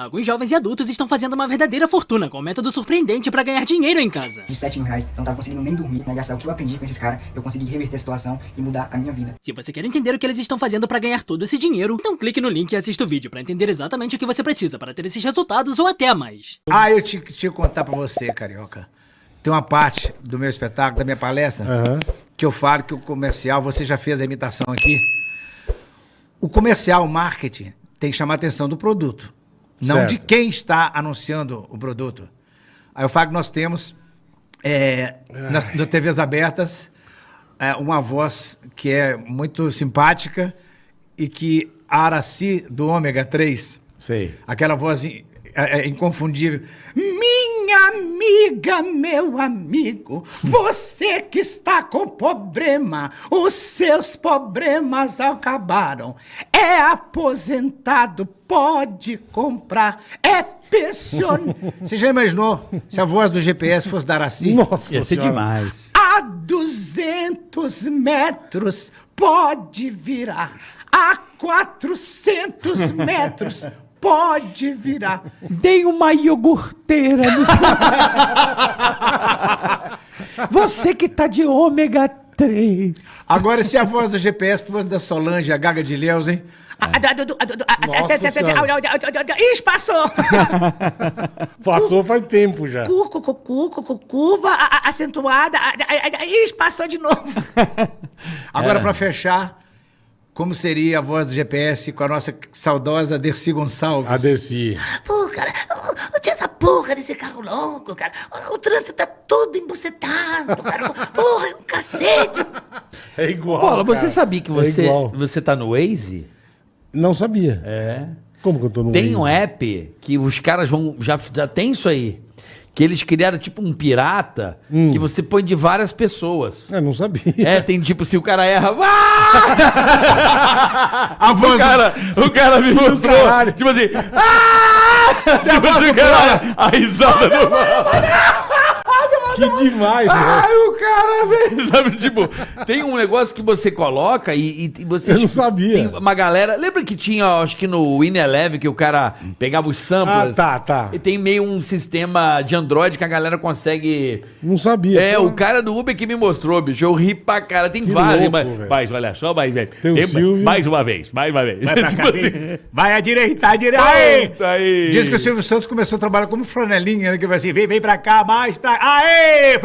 Alguns jovens e adultos estão fazendo uma verdadeira fortuna com um método surpreendente pra ganhar dinheiro em casa. De 7 mil reais, eu não tava conseguindo nem dormir, né? Gastar o que eu aprendi com esses caras, eu consegui reverter a situação e mudar a minha vida. Se você quer entender o que eles estão fazendo pra ganhar todo esse dinheiro, então clique no link e assista o vídeo pra entender exatamente o que você precisa para ter esses resultados ou até mais. Ah, eu tinha que contar pra você, Carioca. Tem uma parte do meu espetáculo, da minha palestra, Aham. que eu falo que o comercial, você já fez a imitação aqui. O comercial, o marketing, tem que chamar a atenção do produto, não Certo. de quem está anunciando o produto. Aí eu falo que nós temos, é, nas, nas TVs abertas, é, uma voz que é muito simpática e que a Araci, do Ômega 3, Sei. Aquela voz in- é, é inconfundível. Minha amiga, meu amigo, você que está com problema, os seus problemas acabaram. É aposentado, pode comprar, é pensionário. Você já imaginou se a voz do GPS fosse dar assim? Nossa Ia ser Senhora. demais. A 200 metros pode virar. A 400 metros pode virar. Dei uma iogurteira no... Você que tá de ômega 3. Agora, se a voz do GPS fosse da Solange, a Gaga de Leus, hein? Ixi, passou! Passou faz tempo já. Cu, cu, cu, cu, cu, cu, curva acentuada. Ixi, passou de novo. Agora, pra fechar, como seria a voz do GPS com a nossa saudosa Dercy Gonçalves? A Dercy. Pô, cara, tira essa porra desse carro louco, cara. O, o trânsito tá todo embucetado, cara. Porra, é um cacete. É igual. Paula, você sabia que É você, igual. você tá no Waze? Não sabia. É. Como que eu tô no Tem um Waze? app que os caras vão. Já, já tem isso aí. Que eles criaram tipo um pirata Hum. que você põe de várias pessoas. Eu não sabia. É, tem tipo, se o cara erra. Ah! A voz o, cara, o cara me mostrou. Caralho. Tipo assim. Ah! tipo assim, o cara. A risada do. Que demais, Ai, velho. o cara, velho. Sabe, tipo, tem um negócio que você coloca e, e- você. Eu não tipo, sabia. Tem uma galera. Lembra que tinha, acho que no Wineleve, que o cara pegava os samplers? Ah, tá, tá. E tem meio um sistema de Android que a galera consegue. Não sabia. É, Pô, o cara do Uber que me mostrou, bicho. Eu ri pra cara. Tem Que vários. louco, mas, mas olha só, mas, velho. Tem o tem- Silvio. mais uma vez, mais uma vez. Vai pra Tipo cá, assim. Vai à direita, à direita. Aê! Puta aí. Diz que o Silvio Santos começou a trabalhar como flanelinha, né? Que vai assim, vem, vem pra cá, mais pra... Aê!